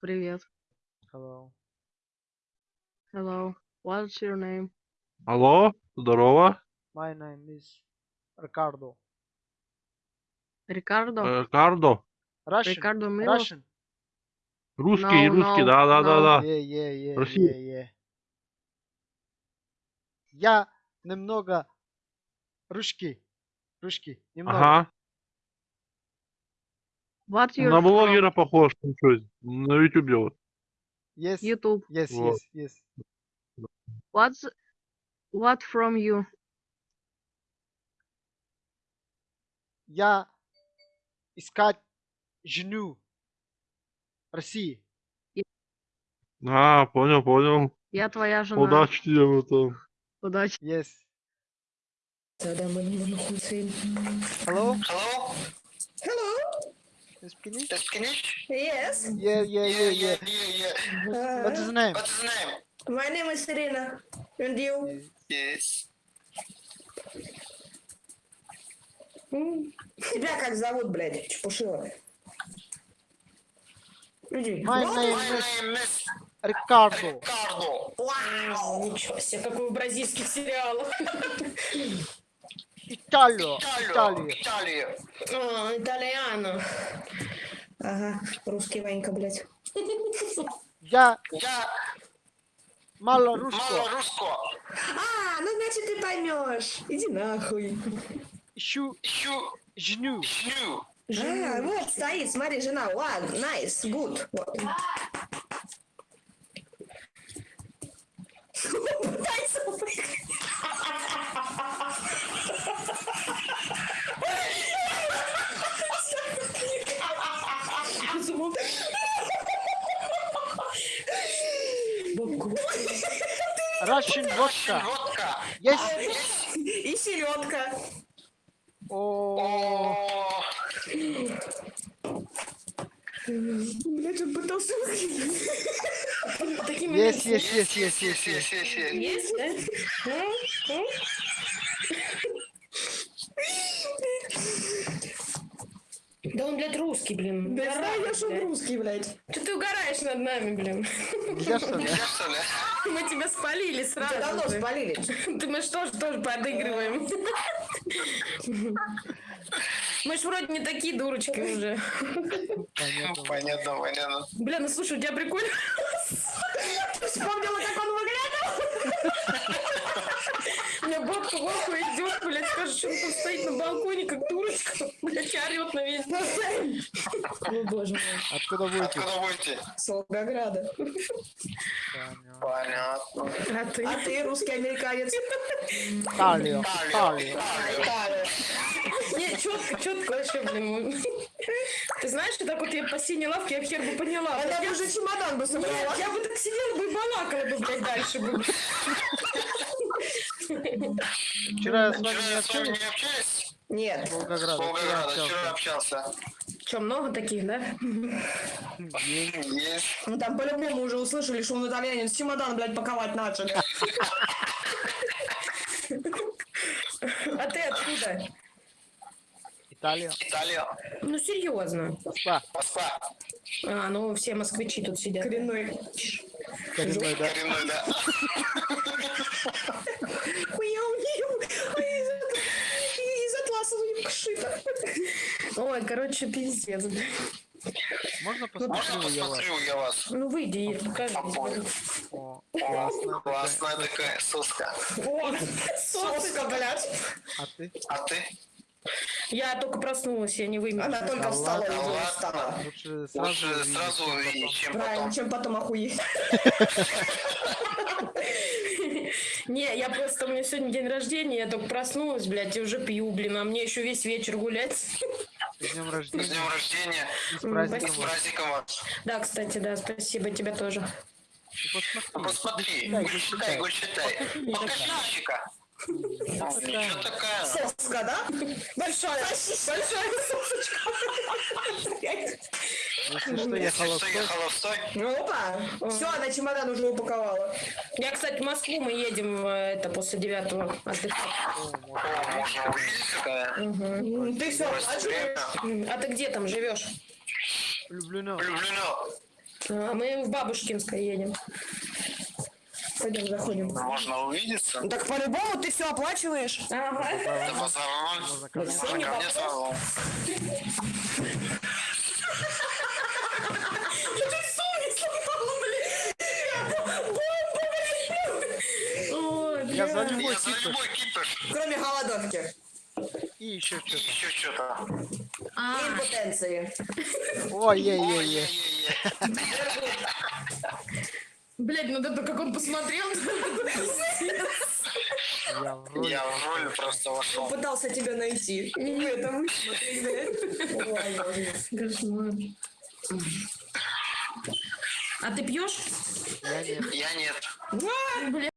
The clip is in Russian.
Привет. Hello. Hello. What's your name? Алло, здорово. My name is Ricardo. Рикардо? Э, Кардо. Russian. Рикардо Милос? Russian. Русский, No, русский, no, да, да, да, да. Yeah, yeah, yeah, Россия. yeah, yeah. Я немного русский. Русский. Немного. Ага. You're На блогера похож, ну чё, на ютубе вот. Yes. YouTube. Yes, Вот. yes, yes. What's what from you? Я искать жену России. А, понял, понял. Я твоя жена. Удачи тебе в этом. Удачи. Yes. Находимся. Hello? Hello? English? You speak English? Yes. Yeah, yeah, yeah, yeah. yeah, yeah. Uh, What is the name? What's his name? my name is Irina. And you? Yes. Тебя как зовут, блядь? Чепушила. Иди. My name My is name is Ricardo. Cardo. Вау, ничего себе, как в бразильских сериалах. Италия. Италия. Италия. Италия. А, итальяно. Ага, русский Ванька, блядь. Я Я мало мало русского. русского. А, ну значит ты поймешь. Иди нахуй. Ищу Ищу жену. жену. А, вот стоит, смотри, жена. Ладно, nice, good. Вот. Russian водка. Есть? И селедка. О, Блять, он пытался есть, есть, есть, есть, есть, есть. yes. Есть, да? Да он, блядь, русский, блин. Да Угораешь, знаешь, он блядь. русский, блядь. Что ты угораешь над нами, блин? Что? Я что ли? Мы тебя спалили Тебя сразу давно же. спалили. Ты мы что ж тоже подыгрываем? Мы ж вроде не такие дурочки уже. Понятно. Понятно, понятно. Бля, ну слушай, у тебя прикольно. Вспомнила, как он выглядел. В ахуе идет, блядь, скажет, что он там стоит на балконе, как дурочка. Блядь, орет на весь дом. О, боже мой. Откуда будете? Откуда будете? С Волгограда. Понятно. А ты? А ты русский американец. Италия. Италия. А, Италия. Не, четко, четко вообще, блин. Ты знаешь, что так вот я по синей лавке, я хер бы поняла. Она Я- бы уже чемодан бы собрала. Нет, я бы так сидела бы и балакала бы, блядь, дальше бы. Вчера я с вами не общались. не общались? Нет. С Волгограда. Вчера Волгограда. Вчера общался. Че, много таких, да? Есть. Ну там по-любому уже услышали, что он итальянец. Чемодан, блядь, паковать начали. А ты откуда? Италия. Италия. Ну, серьезно. Москва. Москва. А, ну все москвичи тут сидят. Коренной. Коренной, да. Коренной, да. Из атласа шита. Ой, короче, пиздец. бля. Можно посмотрю я вас? я? Ну, выйди и покажи. Понял. О, такая. Классная такая соска. О, соска, блядь. А ты? А ты? Я только проснулась, я не вымерла. Она только встала и уже встала. Лучше сразу Лучше увидеть, сразу чем увидеть, потом. чем Правильно, потом. чем потом охуеть. Не, я просто, у меня сегодня день рождения, я только проснулась, блядь, и уже пью, блин, а мне еще весь вечер гулять. С днем С рождения. днем рождения. С праздником С вас. праздником вас. Да, кстати, да, спасибо, тебя тоже. Ну, Ну, Посмотри. Посмотри. Гульчатай, Гульчатай, гульчатай. гульчатай. Покажи. Ничего такая. Соска, да? Большая. Большая сосочка. Что, я холостой. холостой? Опа. Все, она чемодан уже упаковала. Я, кстати, в Москву мы едем, э, это, после девятого отдыхать. Ты все. М, А ты где там живешь? Влюблено. Влюблено. А мы в Бабушкинское едем. Пойдем, заходим. Можно увидеться. Ну, Так по-любому ты все оплачиваешь. Ага. Базар ноль. Можно ко мне. сразу. Я за любой кипиш. Кроме голодовки И еще что-то. еще что-то. А, импотенции. Ой-ей-ей-ей. Блядь, ну это как он посмотрел. Я в роли. Я в роль просто вошел. Пытался тебя найти. Не в этом. Смотри, блядь. Ой, ужас. Кошмар. А ты пьешь? Я нет. Я нет.